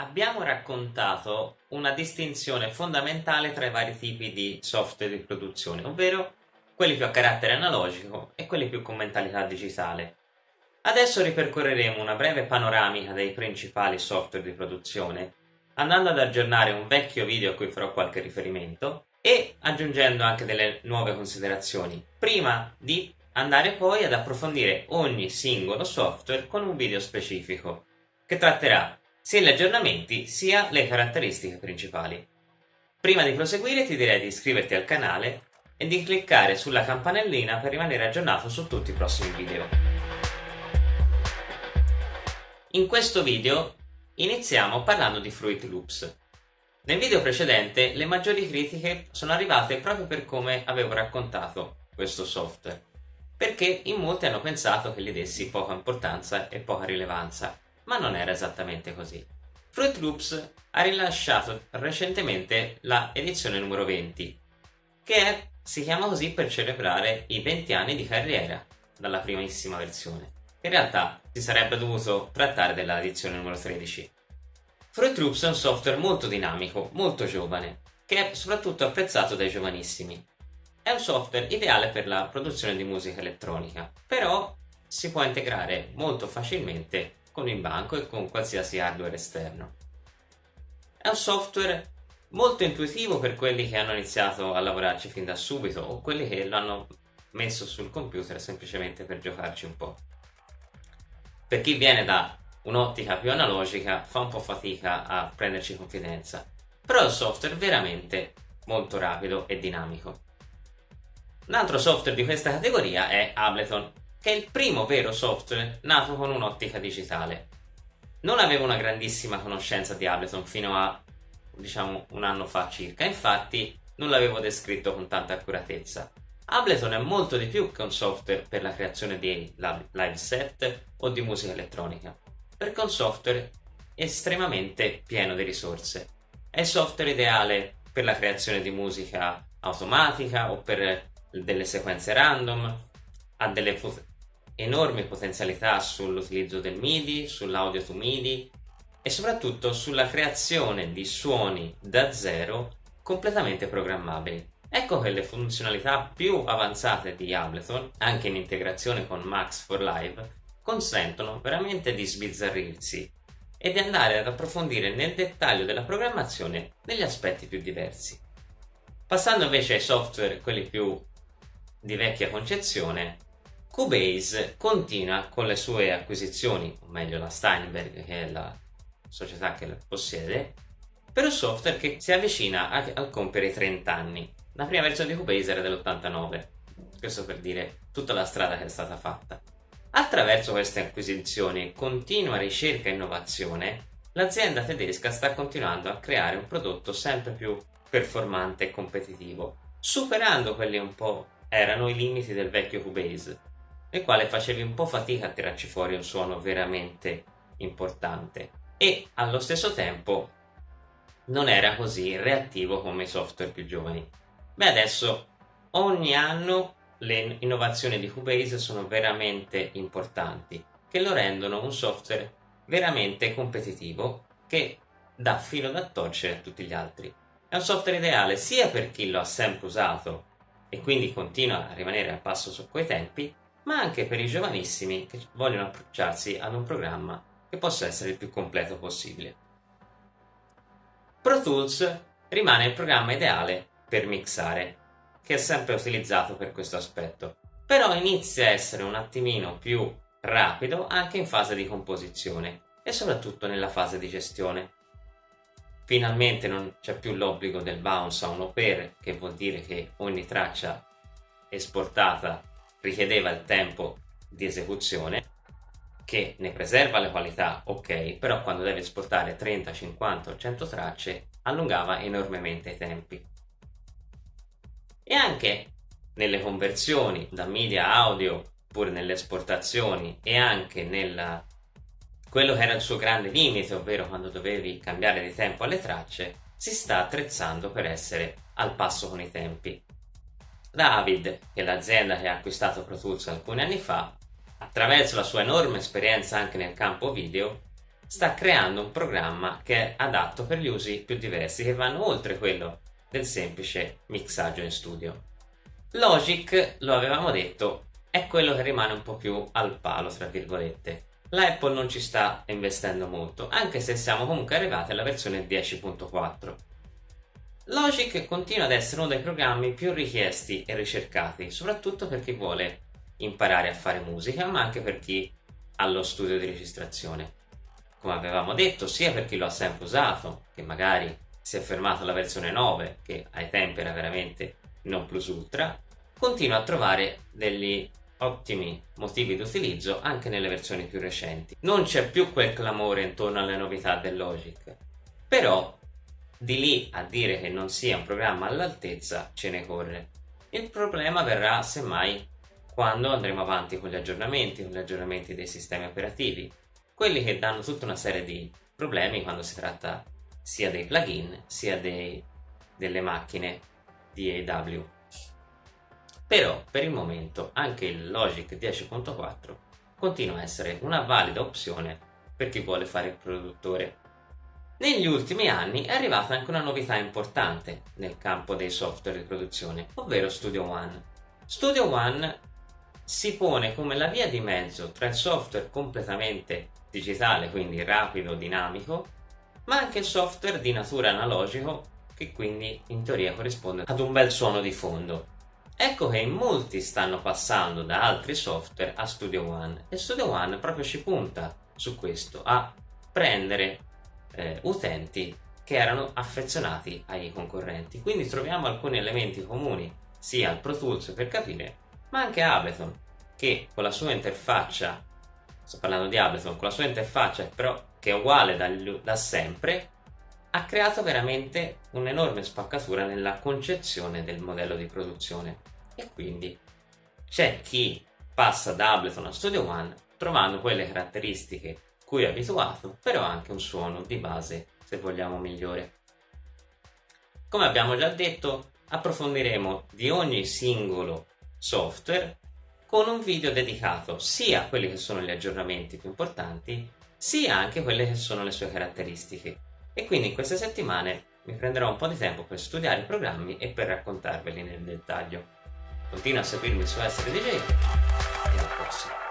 abbiamo raccontato una distinzione fondamentale tra i vari tipi di software di produzione, ovvero quelli più a carattere analogico e quelli più con mentalità digitale. Adesso ripercorreremo una breve panoramica dei principali software di produzione, andando ad aggiornare un vecchio video a cui farò qualche riferimento e aggiungendo anche delle nuove considerazioni, prima di andare poi ad approfondire ogni singolo software con un video specifico, che tratterà sia gli aggiornamenti sia le caratteristiche principali. Prima di proseguire ti direi di iscriverti al canale e di cliccare sulla campanellina per rimanere aggiornato su tutti i prossimi video. In questo video iniziamo parlando di Fruit Loops. Nel video precedente le maggiori critiche sono arrivate proprio per come avevo raccontato questo software, perché in molti hanno pensato che gli dessi poca importanza e poca rilevanza, ma non era esattamente così. Fruit Loops ha rilasciato recentemente la edizione numero 20, che è, si chiama così per celebrare i 20 anni di carriera dalla primissima versione. In realtà si sarebbe dovuto trattare della edizione numero 13. Fruit Loops è un software molto dinamico, molto giovane, che è soprattutto apprezzato dai giovanissimi. È un software ideale per la produzione di musica elettronica, però si può integrare molto facilmente con il banco e con qualsiasi hardware esterno. È un software molto intuitivo per quelli che hanno iniziato a lavorarci fin da subito o quelli che l'hanno messo sul computer semplicemente per giocarci un po'. Per chi viene da un'ottica più analogica fa un po' fatica a prenderci confidenza, però è un software veramente molto rapido e dinamico. Un altro software di questa categoria è Ableton, che è il primo vero software nato con un'ottica digitale. Non avevo una grandissima conoscenza di Ableton fino a, diciamo, un anno fa circa, infatti non l'avevo descritto con tanta accuratezza. Ableton è molto di più che un software per la creazione di live set o di musica elettronica, perché è un software estremamente pieno di risorse. È il software ideale per la creazione di musica automatica o per delle sequenze random, ha delle enormi potenzialità sull'utilizzo del MIDI, sull'audio to MIDI e soprattutto sulla creazione di suoni da zero completamente programmabili. Ecco che le funzionalità più avanzate di Ableton, anche in integrazione con Max for Live, consentono veramente di sbizzarrirsi e di andare ad approfondire nel dettaglio della programmazione negli aspetti più diversi. Passando invece ai software, quelli più di vecchia concezione, Cubase continua con le sue acquisizioni, o meglio la Steinberg che è la società che la possiede, per un software che si avvicina a, a compiere i 30 anni. La prima versione di Cubase era dell'89, questo per dire tutta la strada che è stata fatta. Attraverso queste acquisizioni, continua ricerca e innovazione, l'azienda tedesca sta continuando a creare un prodotto sempre più performante e competitivo, superando quelli un po' erano i limiti del vecchio Cubase, nel quale facevi un po' fatica a tirarci fuori un suono veramente importante e allo stesso tempo non era così reattivo come i software più giovani. Beh adesso ogni anno le innovazioni di Cubase sono veramente importanti che lo rendono un software veramente competitivo che dà filo da torcere a tutti gli altri. È un software ideale sia per chi lo ha sempre usato e quindi continua a rimanere al passo su quei tempi, ma anche per i giovanissimi che vogliono approcciarsi ad un programma che possa essere il più completo possibile. Pro Tools rimane il programma ideale per mixare, che è sempre utilizzato per questo aspetto, però inizia a essere un attimino più rapido anche in fase di composizione e soprattutto nella fase di gestione. Finalmente non c'è più l'obbligo del bounce a 1 per, che vuol dire che ogni traccia esportata richiedeva il tempo di esecuzione che ne preserva le qualità, ok, però quando devi esportare 30, 50 o 100 tracce allungava enormemente i tempi. E anche nelle conversioni da media audio, pure nelle esportazioni e anche nel quello che era il suo grande limite, ovvero quando dovevi cambiare di tempo alle tracce, si sta attrezzando per essere al passo con i tempi. David, che è l'azienda che ha acquistato Pro Tools alcuni anni fa, attraverso la sua enorme esperienza anche nel campo video, sta creando un programma che è adatto per gli usi più diversi che vanno oltre quello del semplice mixaggio in studio. Logic, lo avevamo detto, è quello che rimane un po' più al palo, tra virgolette. La Apple non ci sta investendo molto, anche se siamo comunque arrivati alla versione 10.4. Logic continua ad essere uno dei programmi più richiesti e ricercati, soprattutto per chi vuole imparare a fare musica, ma anche per chi ha lo studio di registrazione. Come avevamo detto, sia per chi lo ha sempre usato, che magari si è fermato alla versione 9, che ai tempi era veramente non plus ultra, continua a trovare degli ottimi motivi di utilizzo anche nelle versioni più recenti. Non c'è più quel clamore intorno alle novità del Logic, però di lì a dire che non sia un programma all'altezza ce ne corre. Il problema verrà semmai quando andremo avanti con gli aggiornamenti, con gli aggiornamenti dei sistemi operativi, quelli che danno tutta una serie di problemi quando si tratta sia dei plugin sia dei, delle macchine di AW. Però per il momento anche il Logic 10.4 continua a essere una valida opzione per chi vuole fare il produttore negli ultimi anni è arrivata anche una novità importante nel campo dei software di produzione, ovvero Studio One. Studio One si pone come la via di mezzo tra il software completamente digitale, quindi rapido, dinamico, ma anche il software di natura analogico che quindi in teoria corrisponde ad un bel suono di fondo. Ecco che molti stanno passando da altri software a Studio One e Studio One proprio ci punta su questo, a prendere eh, utenti che erano affezionati ai concorrenti. Quindi troviamo alcuni elementi comuni sia al Pro Tools per capire, ma anche a Ableton, che con la sua interfaccia, sto parlando di Ableton, con la sua interfaccia però che è uguale da, da sempre, ha creato veramente un'enorme spaccatura nella concezione del modello di produzione. E quindi c'è chi passa da Ableton a Studio One trovando quelle caratteristiche cui è abituato, però anche un suono di base, se vogliamo, migliore. Come abbiamo già detto, approfondiremo di ogni singolo software con un video dedicato sia a quelli che sono gli aggiornamenti più importanti, sia anche quelle che sono le sue caratteristiche. E quindi in queste settimane mi prenderò un po' di tempo per studiare i programmi e per raccontarveli nel dettaglio. Continua a seguirmi su Essere DJ e alla prossima!